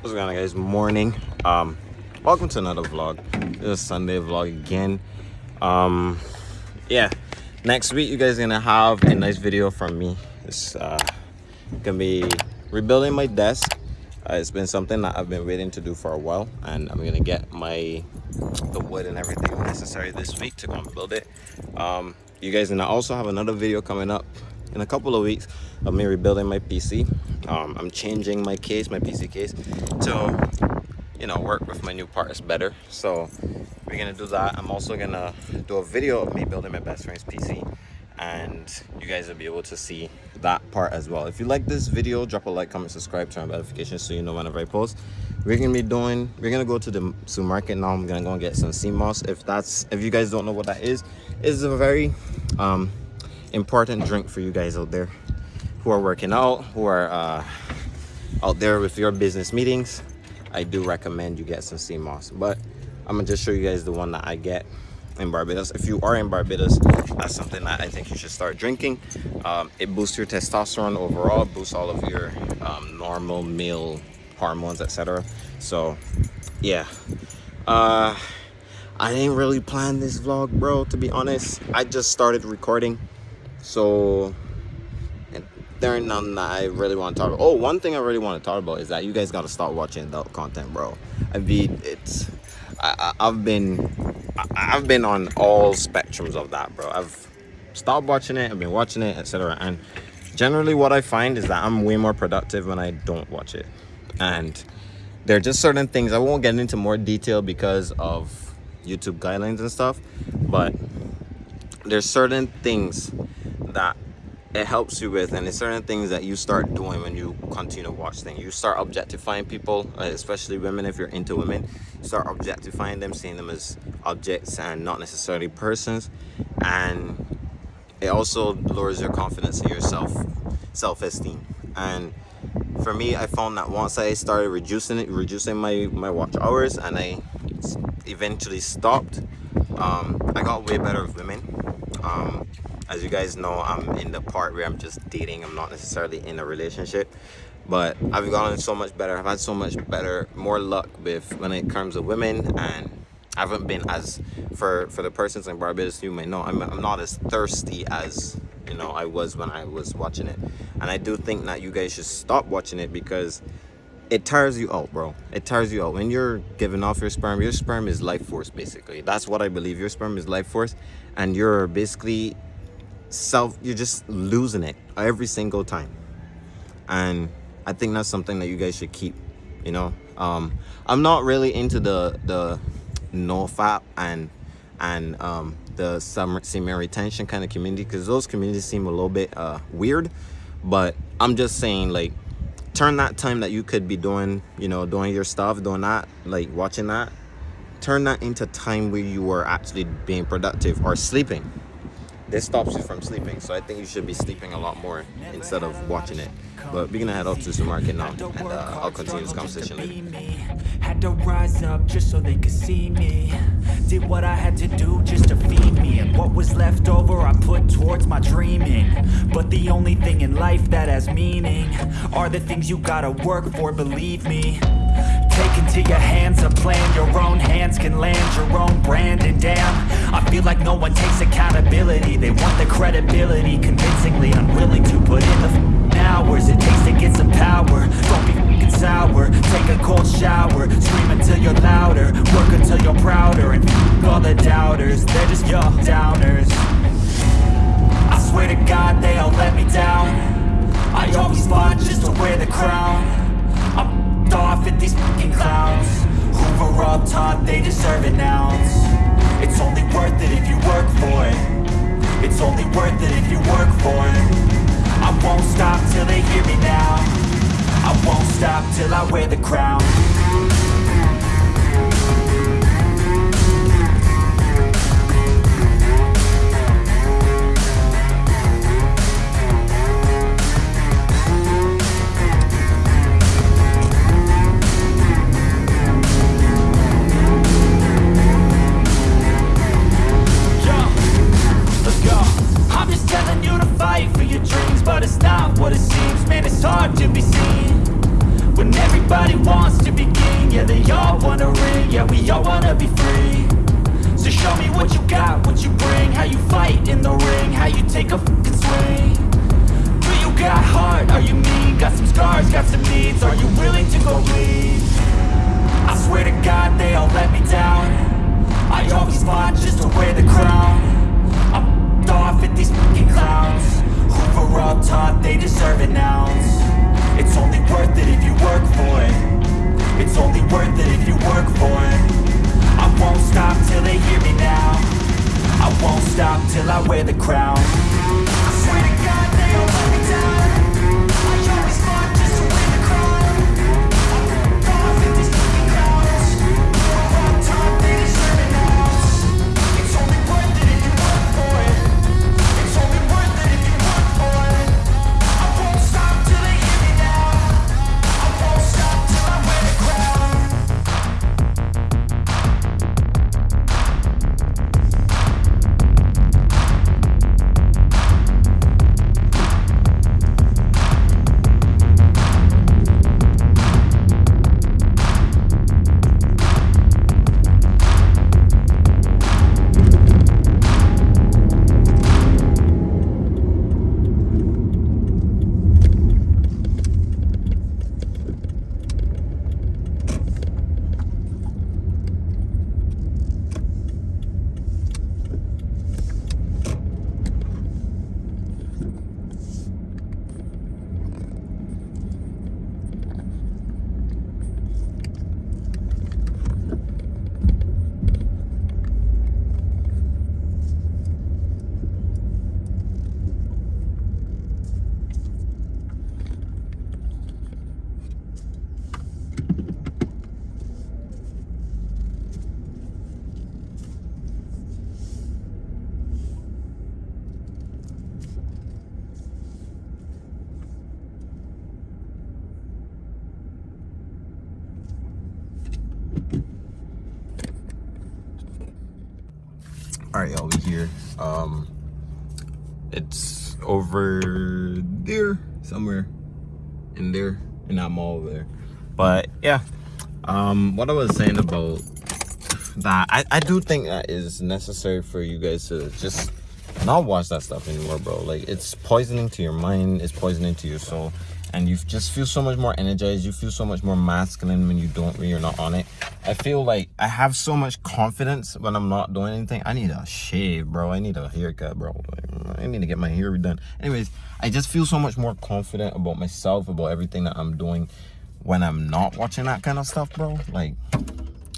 what's going on guys? Morning. Um welcome to another vlog. This is sunday vlog again. Um yeah. Next week you guys are gonna have a nice video from me. It's uh gonna be rebuilding my desk. Uh, it's been something that i've been waiting to do for a while and i'm gonna get my the wood and everything necessary this week to go and build it. Um you guys and i also have another video coming up in a couple of weeks of me rebuilding my pc um, i'm changing my case my pc case to you know work with my new parts better. So we're gonna do that. I'm also gonna do a video of me building my best friend's pc and you guys will be able to see that part as well. If you like this video drop a like comment subscribe turn on notifications so you know whenever i post. We're gonna be doing we're gonna go to the supermarket now. I'm gonna go and get some sea moss if that's if you guys don't know what that is is a very um important drink for you guys out there who are working out who are uh, out there with your business meetings. I do recommend you get some sea moss but i'm gonna just show you guys the one that i get in barbados. If you are in barbados that's something that i think you should start drinking. Um, it boosts your testosterone overall boosts all of your um, normal male hormones etc so yeah. Uh i didn't really plan this vlog bro to be honest. I just started recording so there ain't nothing that I really want to talk about. Oh, one thing I really want to talk about is that you guys got to start watching adult content, bro. I mean, it's I, have been I, have been on all spectrums of that, bro. I've stopped watching it, I've been watching it, etc. And generally, what I find is that I'm way more productive when I don't watch it. And there are just certain things I won't get into more detail because of YouTube guidelines and stuff, but there's certain things that it helps you with and it's certain things that you start doing when you continue to watch things. You start objectifying people uh, especially women if you're into women. You start objectifying them seeing them as objects and not necessarily persons. And it also lowers your confidence in yourself self-esteem. And for me i found that once i started reducing it reducing my my watch hours and i eventually stopped um, i got way better with women. Um, as you guys know i'm in the part where i'm just dating. I'm not necessarily in a relationship. But i've gotten so much better. I've had so much better more luck with when it comes to women. And i haven't been as for for the persons in barbados you may know I'm, I'm not as thirsty as you know i was when i was watching it. And i do think that you guys should stop watching it because it tires you out bro. It tires you out. When you're giving off your sperm your sperm is life force basically. That's what i believe. Your sperm is life force. And you're basically self you're just losing it every single time. And i think that's something that you guys should keep you know? Um i'm not really into the the no fap and and um the semen retention kind of community because those communities seem a little bit uh weird. But i'm just saying like turn that time that you could be doing you know doing your stuff doing that like watching that turn that into time where you are actually being productive or sleeping this stops you from sleeping so i think you should be sleeping a lot more instead of watching it. But we're gonna head off to the supermarket now and uh, i'll continue this conversation later. Had to rise up just so they could see me. Did what i had to do just to feed me. And what was left over i put towards my dreaming. But the only thing in life that has meaning are the things you gotta work for believe me. Take into your hands a plan Your own hands can land your own brand. And damn, I feel like no one takes accountability. They want the credibility. Convincingly unwilling to put in the hours It takes to get some power. Don't be f***ing sour. Take a cold shower. Scream until you're louder. Work until you're prouder. And f*** all the doubters. They're just your downers. I swear to God they all let me down. I always fought just to but it's not what it seems. Man, it's hard to be seen. When everybody wants to be king Yeah, they all wanna ring, yeah we all wanna be free. So show me what you got, what you bring. How you fight in the ring, how you take a fucking swing. Do you got heart, are you mean? Got some scars, got some needs, are you willing to go bleed? I swear to God they all let me down. I always fought just to wear the crown. I'm off at these fucking clowns Who were all taught they deserve an ounce. It's only worth it if you work for it. It's only worth it if you work for it. I won't stop till they hear me now. I won't stop till I wear the crown here. Um it's over there somewhere in there in that mall there. But yeah um what i was saying about that i i do think that is necessary for you guys to just not watch that stuff anymore bro. Like it's poisoning to your mind it's poisoning to your soul and you just feel so much more energized you feel so much more masculine when you don't when you're not on it. I feel like i have so much confidence when i'm not doing anything. I need a shave bro. I need a haircut bro. I need to get my hair redone anyways i just feel so much more confident about myself about everything that i'm doing when i'm not watching that kind of stuff bro. Like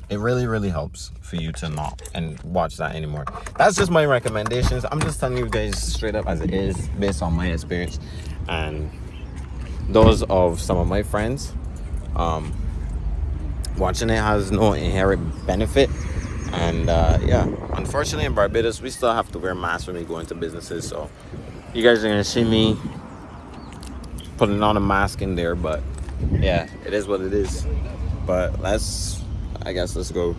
it really really helps for you to not and watch that anymore. That's just my recommendations. I'm just telling you guys straight up as it is based on my experience. And those of some of my friends um watching it has no inherent benefit. And uh yeah unfortunately in barbados we still have to wear masks when we go into businesses so you guys are gonna see me putting on a mask in there but yeah it is what it is. But let's i guess let's go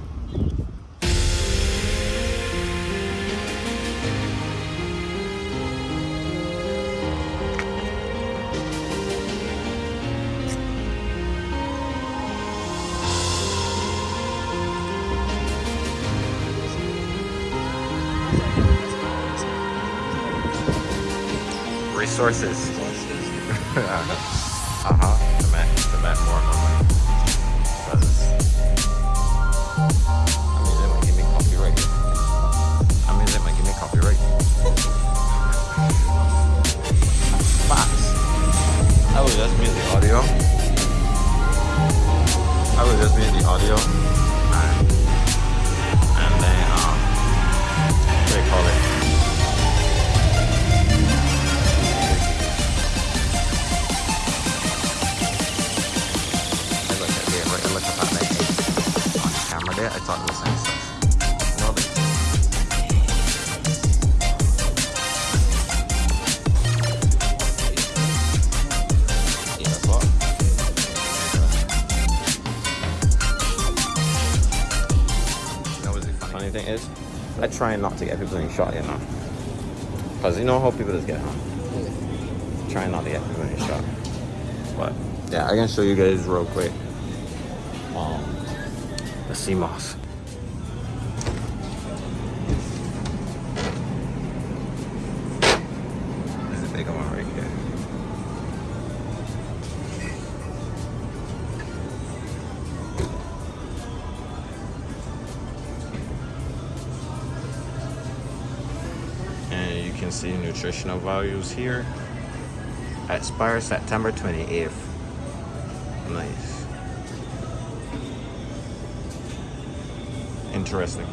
I try not to get people in shot, you know. Because you know how people just get, huh? Trying not to get people in shot. But yeah, I can show you guys real quick. Um, The sea moss. Nutritional values here. Expires September 28th. Nice. Interesting.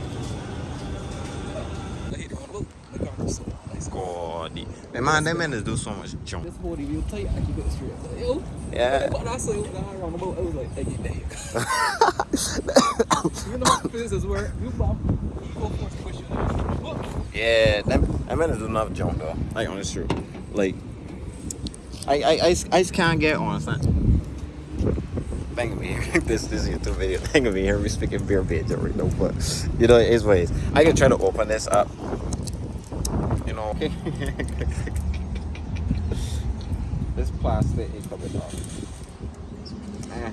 God, the- man, them men do so much jump. This body real tight, I keep it straight. Yo, Yeah. But I saw you around the boat, I was like, hey, damn. you know how business work. You bump, you go force push you. Whoop. Yeah, them, them men do enough jump though. Like on it's true. Like, I, I, I, I just can't get on. It's not. Thank me here. this this YouTube video. Thank me here. We speaking beer bitch right now, but you know it is what it is. I can try to open this up. You know. this plastic is coming off. Eh.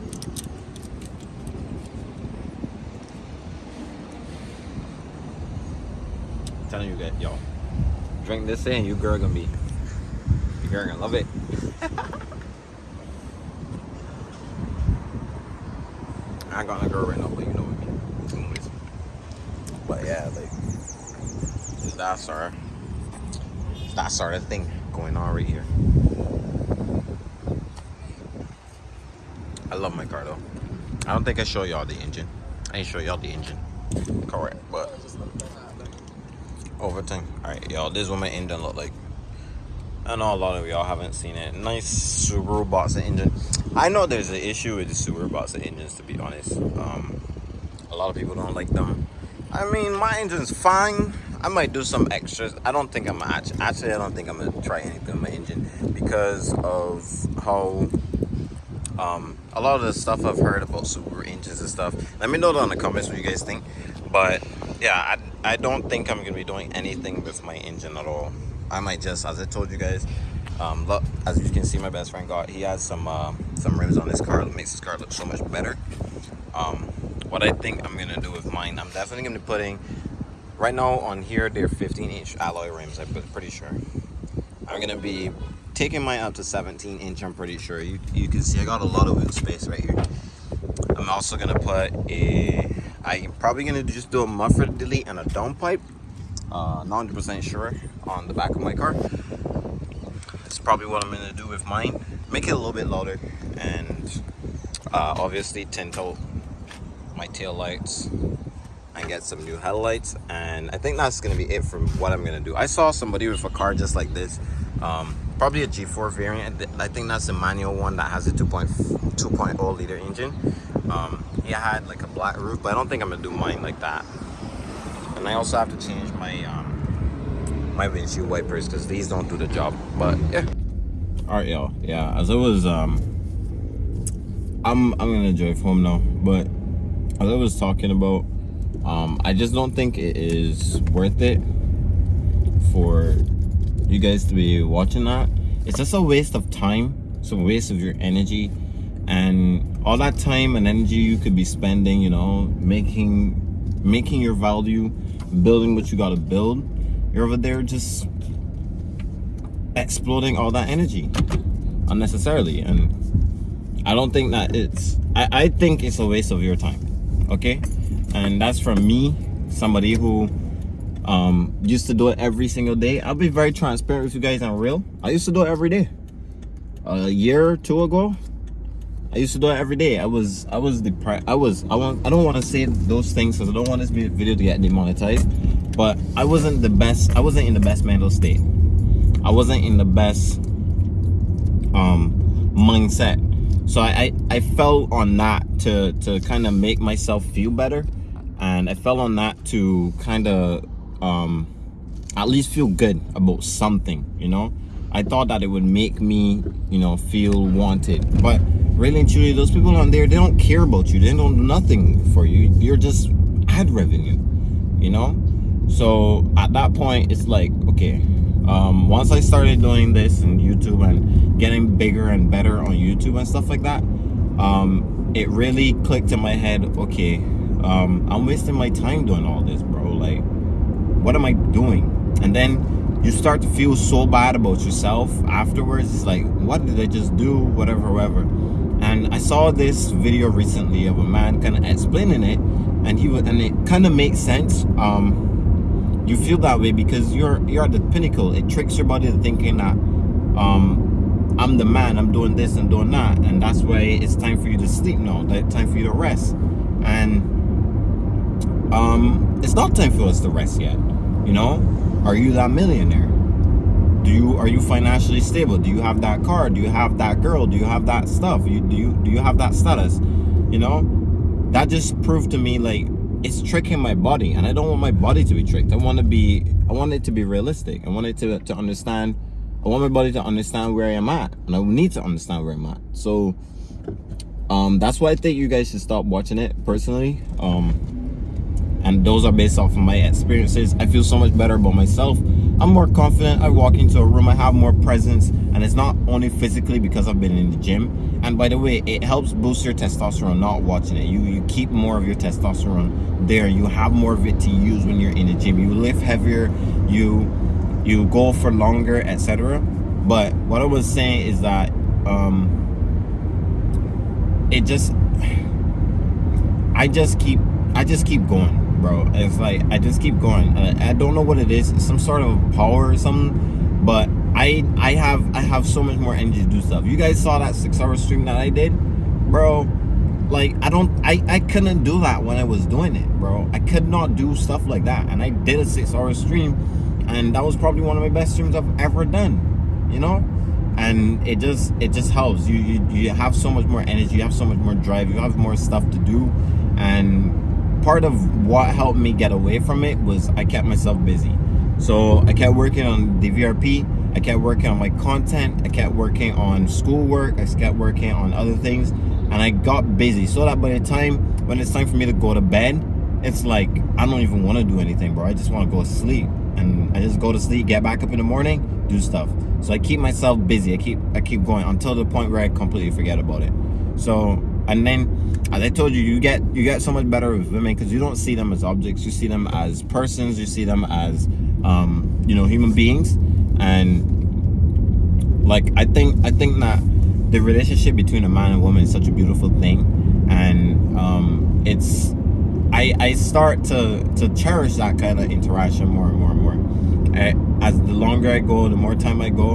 telling you guys, yo, drink this in, you girl gonna be, you girl gonna love it. I ain't gonna girl right now, but you know what I mean. Anyways. But yeah, like, it's that sort of, it's that thing going on right here. I love my car though. I don't think I show y'all the engine. I ain't show y'all the engine. Correct, but overtime. All right, y'all. This is what my engine look like. I know a lot of y'all haven't seen it. Nice Subaru Boxer engine. I know there's an issue with the Subaru Boxer engines, to be honest. Um, a lot of people don't like them. I mean, my engine's fine. I might do some extras. I don't think I'm actually, actually I don't think I'm gonna try anything on my engine because of how um, a lot of the stuff I've heard about Subaru engines and stuff. Let me know down in the comments what you guys think. But yeah, I, I don't think I'm gonna be doing anything with my engine at all. I might just, as I told you guys, um, look, as you can see, my best friend got he has some uh, some rims on his car that makes his car look so much better. Um, what I think I'm gonna do with mine, I'm definitely gonna be putting right now on here they're 15 inch alloy rims. I'm pretty sure. I'm gonna be taking mine up to 17 inch. I'm pretty sure. You you can see I got a lot of wheel space right here. I'm also gonna put a. I'm probably gonna just do a muffler delete and a downpipe. Uh, not 100% sure on the back of my car. That's probably what I'm gonna do with mine. Make it a little bit louder and uh, obviously tint out my tail lights and get some new headlights and I think that's gonna be it for what I'm gonna do I saw somebody with a car just like this um, probably a G4 variant I think that's the manual one that has a 2.2.0 liter engine um, he had like a black roof but I don't think I'm gonna do mine like that and I also have to change my um, my windshield wipers because these don't do the job but yeah all right y'all yeah as I was um I'm I'm gonna drive home now but as I was talking about um, I just don't think it is worth it for you guys to be watching that. It's just a waste of time. It's a waste of your energy and all that time and energy you could be spending, you know, making making your value, building what you got to build. You're over there just exploding all that energy unnecessarily. And I don't think that it's I, I think it's a waste of your time okay? And that's from me somebody who um used to do it every single day. I'll be very transparent with you guys and real. I used to do it every day. A year or two ago i used to do it every day. I was i was depressed i was i want i don't want to say those things because i don't want this video to get demonetized but i wasn't the best i wasn't in the best mental state. I wasn't in the best um mindset. So I, I, I fell on that to to kind of make myself feel better and I fell on that to kind of um at least feel good about something you know? I thought that it would make me you know feel wanted but really and truly those people on there they don't care about you they don't do nothing for you you're just ad revenue you know so at that point it's like okay um, once I started doing this in YouTube and getting bigger and better on YouTube and stuff like that, um, it really clicked in my head, okay, um, I'm wasting my time doing all this, bro. Like, what am I doing? And then you start to feel so bad about yourself afterwards. It's like, what did I just do? Whatever, whatever. And I saw this video recently of a man kind of explaining it, and he and it kind of makes sense. Um, you feel that way because you're you're at the pinnacle. It tricks your body to thinking that um, I'm the man. I'm doing this and doing that, and that's why it's time for you to sleep now. That time for you to rest, and um, it's not time for us to rest yet. You know, are you that millionaire? Do you are you financially stable? Do you have that car? Do you have that girl? Do you have that stuff? You do you do you have that status? You know? That just proved to me like it's tricking my body and i don't want my body to be tricked. I want to be i want it to be realistic. I want it to to understand i want my body to understand where i am at and i need to understand where i'm at. So um that's why i think you guys should stop watching it personally. Um and those are based off of my experiences. I feel so much better about myself i'm more confident i walk into a room i have more presence and it's not only physically because i've been in the gym. And by the way it helps boost your testosterone not watching it. You you keep more of your testosterone there. You have more of it to use when you're in the gym. You lift heavier you you go for longer etc but what i was saying is that um it just i just keep i just keep going bro. It's like I just keep going. I, I don't know what it is. It's some sort of power or something. But I I have I have so much more energy to do stuff. You guys saw that six hour stream that I did, bro. Like I don't I I couldn't do that when I was doing it, bro. I could not do stuff like that. And I did a six hour stream, and that was probably one of my best streams I've ever done. You know and it just it just helps you, you you have so much more energy you have so much more drive you have more stuff to do and part of what helped me get away from it was I kept myself busy. So I kept working on the VRP, I kept working on my content, I kept working on schoolwork, I kept working on other things, and I got busy so that by the time when it's time for me to go to bed, it's like I don't even want to do anything, bro. I just want to go to sleep. And I just go to sleep, get back up in the morning, do stuff. So I keep myself busy. I keep I keep going until the point where I completely forget about it. So and then as i told you you get you get so much better with women because you don't see them as objects. You see them as persons. You see them as um you know human beings. And like i think i think that the relationship between a man and woman is such a beautiful thing. And um it's i i start to to cherish that kind of interaction more and more and more. I, as the longer i go the more time i go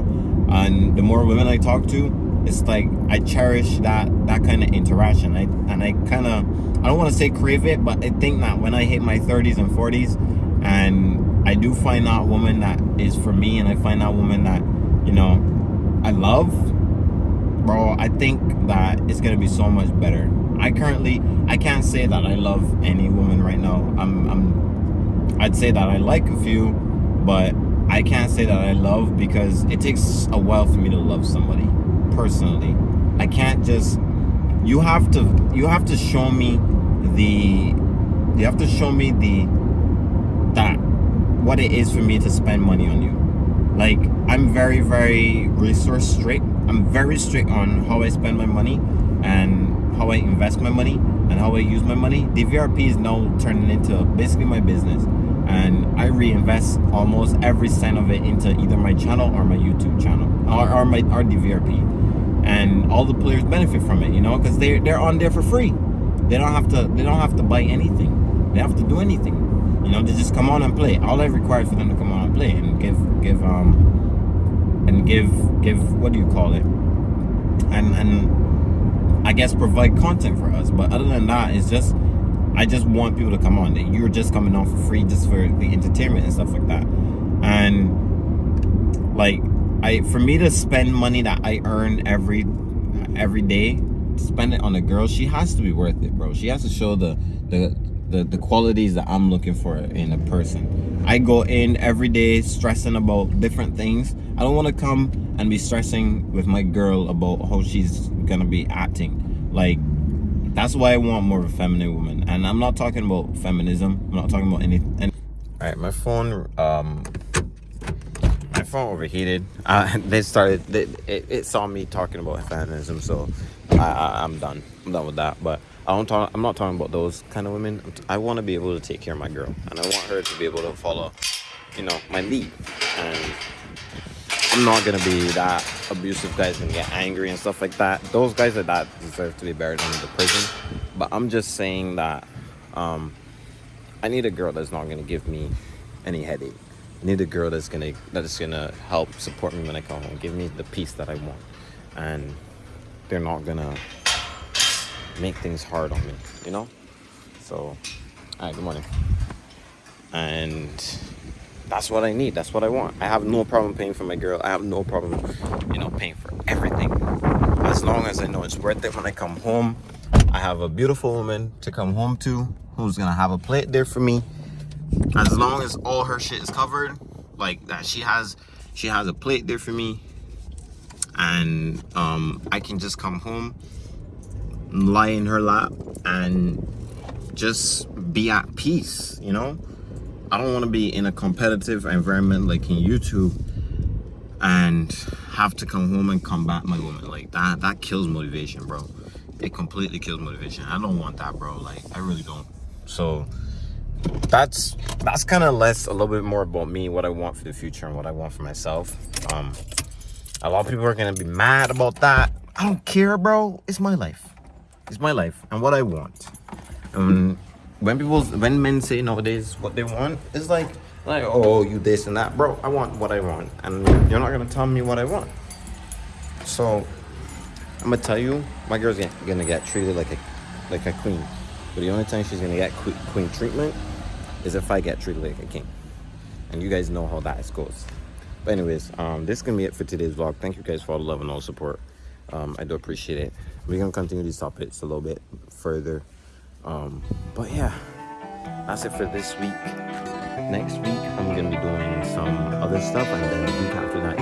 and the more women i talk to it's like I cherish that that kind of interaction. I and I kind of I don't want to say crave it, but I think that when I hit my 30s and 40s, and I do find that woman that is for me, and I find that woman that you know I love, bro. I think that it's gonna be so much better. I currently I can't say that I love any woman right now. I'm I'm I'd say that I like a few, but I can't say that I love because it takes a while for me to love somebody personally. I can't just you have to you have to show me the you have to show me the that what it is for me to spend money on you. Like I'm very very resource strict. I'm very strict on how I spend my money and how I invest my money and how I use my money. The VRP is now turning into basically my business and I reinvest almost every cent of it into either my channel or my YouTube channel or, or my or DVRP and all the players benefit from it you know because they they're on there for free. They don't have to they don't have to buy anything. They have to do anything. You know they just come on and play. All I require for them to come on and play and give give um and give give what do you call it? And and I guess provide content for us. But other than that it's just I just want people to come on. That you're just coming on for free just for the entertainment and stuff like that. And like I for me to spend money that I earn every every day, spend it on a girl, she has to be worth it, bro. She has to show the the the, the qualities that I'm looking for in a person. I go in every day stressing about different things. I don't want to come and be stressing with my girl about how she's gonna be acting. Like that's why I want more of a feminine woman. And I'm not talking about feminism. I'm not talking about anything. Any All right, my phone um phone overheated. Uh, they started. They, it, it, saw me talking about feminism, so I, am done. I'm done with that. But I don't talk. I'm not talking about those kind of women. I want to be able to take care of my girl, and I want her to be able to follow, you know, my lead. And I'm not gonna be that abusive guy's gonna get angry and stuff like that. Those guys like that deserve to be buried under the prison. But I'm just saying that um, I need a girl that's not gonna give me any headache. I need a girl that's gonna that's gonna help support me when I come home, give me the peace that I want, and they're not gonna make things hard on me, you know? So, all right, good morning. And that's what I need. That's what I want. I have no problem paying for my girl. I have no problem, you know, paying for everything. As long as I know it's worth it when I come home. I have a beautiful woman to come home to who's gonna have a plate there for me. As long as all her shit is covered, like that she has she has a plate there for me. And um I can just come home lie in her lap and just be at peace you know? I don't want to be in a competitive environment like in youtube and have to come home and combat my woman. Like that that kills motivation bro. It completely kills motivation. I don't want that bro. Like i really don't. So that's that's kind of less a little bit more about me what i want for the future and what i want for myself um a lot of people are gonna be mad about that i don't care bro it's my life it's my life and what I want. Um, when people, when men say nowadays what they want, it's like, like, oh, you this and that, bro. I want what I want, and you're not gonna tell me what I want. So, I'm gonna tell you, my girl's gonna, get treated like a, like a queen. But the only time she's gonna get queen treatment is if I get treated like a king. And you guys know how that goes. But anyways, um, this is gonna be it for today's vlog. Thank you guys for all the love and all the support. Um, I do appreciate it we're gonna continue these topics a little bit further um but yeah that's it for this week next week i'm gonna be doing some other stuff and then the week after that